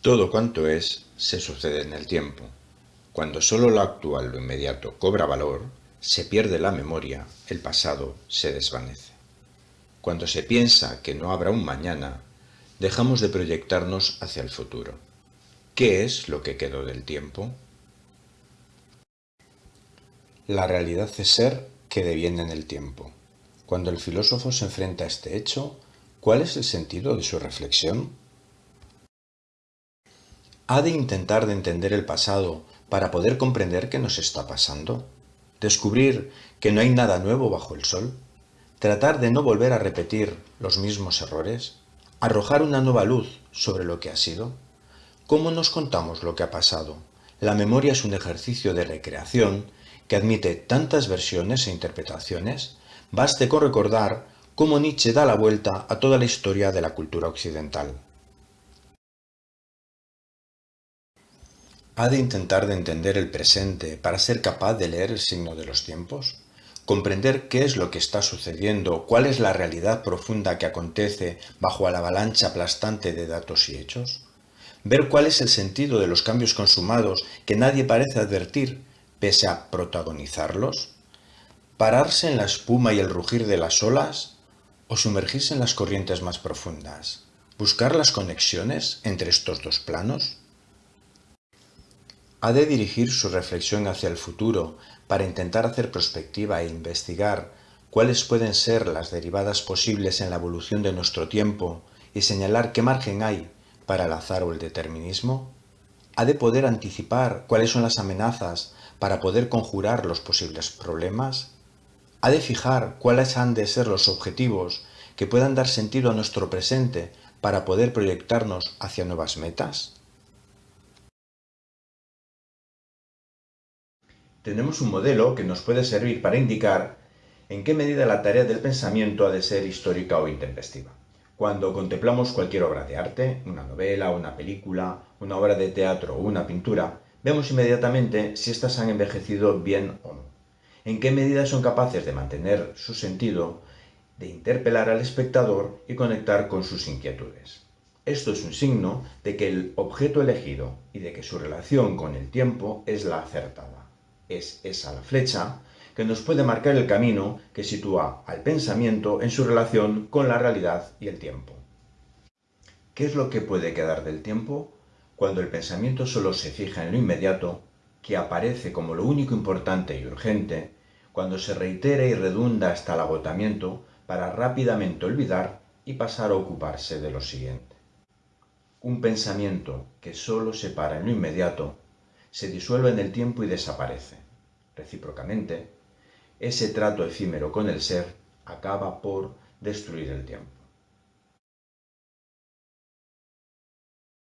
Todo cuanto es, se sucede en el tiempo. Cuando solo lo actual, lo inmediato, cobra valor, se pierde la memoria, el pasado se desvanece. Cuando se piensa que no habrá un mañana, dejamos de proyectarnos hacia el futuro. ¿Qué es lo que quedó del tiempo? La realidad es ser que deviene en el tiempo. Cuando el filósofo se enfrenta a este hecho, ¿cuál es el sentido de su reflexión? ¿Ha de intentar de entender el pasado para poder comprender qué nos está pasando? ¿Descubrir que no hay nada nuevo bajo el sol? ¿Tratar de no volver a repetir los mismos errores? ¿Arrojar una nueva luz sobre lo que ha sido? ¿Cómo nos contamos lo que ha pasado? La memoria es un ejercicio de recreación que admite tantas versiones e interpretaciones. Baste con recordar cómo Nietzsche da la vuelta a toda la historia de la cultura occidental. ¿Ha de intentar de entender el presente para ser capaz de leer el signo de los tiempos? ¿Comprender qué es lo que está sucediendo? ¿Cuál es la realidad profunda que acontece bajo la avalancha aplastante de datos y hechos? ¿Ver cuál es el sentido de los cambios consumados que nadie parece advertir, pese a protagonizarlos? ¿Pararse en la espuma y el rugir de las olas? ¿O sumergirse en las corrientes más profundas? ¿Buscar las conexiones entre estos dos planos? Ha de dirigir su reflexión hacia el futuro para intentar hacer prospectiva e investigar cuáles pueden ser las derivadas posibles en la evolución de nuestro tiempo y señalar qué margen hay para el azar o el determinismo? ¿Ha de poder anticipar cuáles son las amenazas para poder conjurar los posibles problemas? ¿Ha de fijar cuáles han de ser los objetivos que puedan dar sentido a nuestro presente para poder proyectarnos hacia nuevas metas? Tenemos un modelo que nos puede servir para indicar en qué medida la tarea del pensamiento ha de ser histórica o intempestiva. Cuando contemplamos cualquier obra de arte, una novela, una película, una obra de teatro o una pintura, vemos inmediatamente si éstas han envejecido bien o no. En qué medida son capaces de mantener su sentido, de interpelar al espectador y conectar con sus inquietudes. Esto es un signo de que el objeto elegido y de que su relación con el tiempo es la acertada es esa la flecha que nos puede marcar el camino que sitúa al pensamiento en su relación con la realidad y el tiempo. ¿Qué es lo que puede quedar del tiempo? Cuando el pensamiento solo se fija en lo inmediato, que aparece como lo único importante y urgente, cuando se reitera y redunda hasta el agotamiento para rápidamente olvidar y pasar a ocuparse de lo siguiente. Un pensamiento que solo se para en lo inmediato se disuelve en el tiempo y desaparece. Recíprocamente, ese trato efímero con el ser acaba por destruir el tiempo.